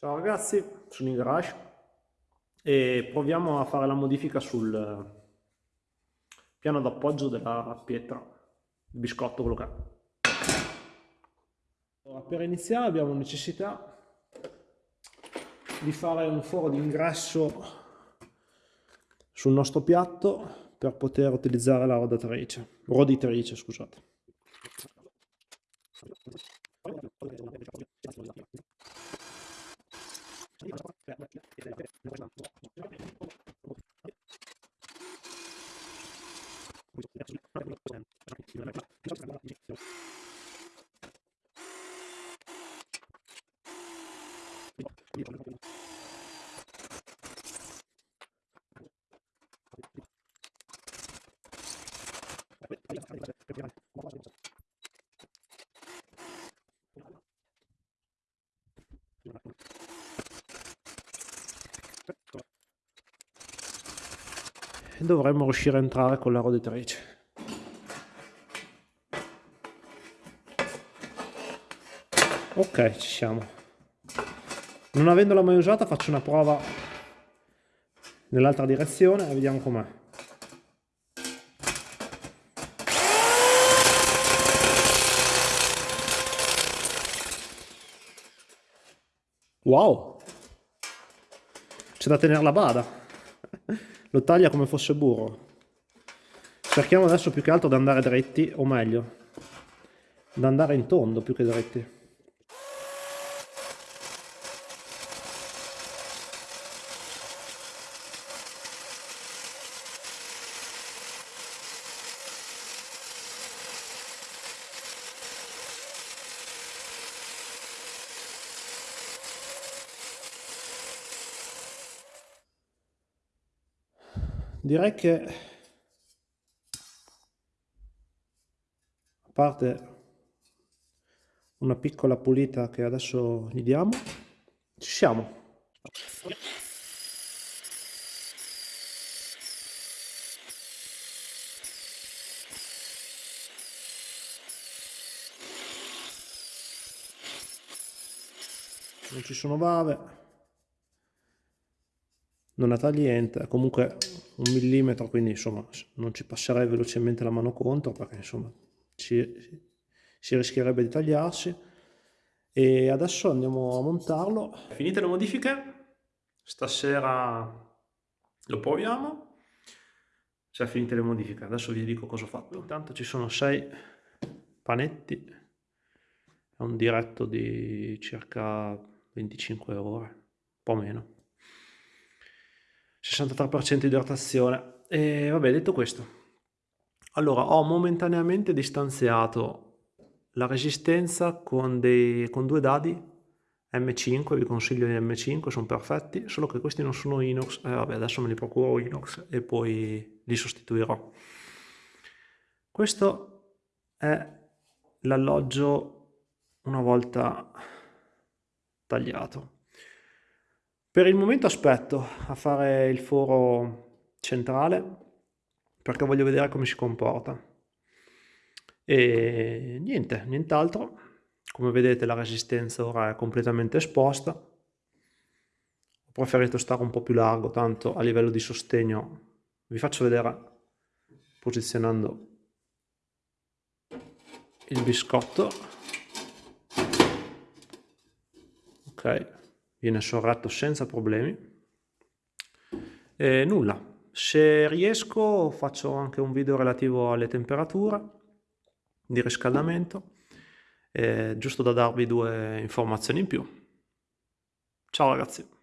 Ciao ragazzi, sono in garage e proviamo a fare la modifica sul piano d'appoggio della pietra, il biscotto quello che è. Allora, per iniziare abbiamo necessità di fare un foro d'ingresso sul nostro piatto per poter utilizzare la rodatrice, roditrice scusate. Gracias. Dovremmo riuscire a entrare con la roditrice. Ok, ci siamo. Non avendola mai usata faccio una prova nell'altra direzione e vediamo com'è. Wow! C'è da tenere la bada. Lo taglia come fosse burro. Cerchiamo adesso più che altro di andare dritti, o meglio, di andare in tondo più che dritti. Direi che a parte una piccola pulita che adesso gli diamo ci siamo. Non ci sono bave non ha tagliente, comunque un millimetro, quindi insomma non ci passerei velocemente la mano contro perché insomma ci, si rischierebbe di tagliarsi. E adesso andiamo a montarlo. Finite le modifiche, stasera lo proviamo. Cioè finite le modifiche, adesso vi dico cosa ho fatto. Intanto ci sono sei panetti, è un diretto di circa 25 ore, un po' meno. 63% idratazione. E vabbè, detto questo, allora ho momentaneamente distanziato la resistenza con, dei, con due dadi M5, vi consiglio gli M5, sono perfetti, solo che questi non sono inox, eh, vabbè adesso me li procuro inox e poi li sostituirò. Questo è l'alloggio una volta tagliato. Per il momento aspetto a fare il foro centrale perché voglio vedere come si comporta. E niente, nient'altro. Come vedete la resistenza ora è completamente esposta. Ho preferito stare un po' più largo, tanto a livello di sostegno vi faccio vedere posizionando il biscotto. Ok viene sorretto senza problemi. E nulla. Se riesco faccio anche un video relativo alle temperature di riscaldamento eh, giusto da darvi due informazioni in più. Ciao ragazzi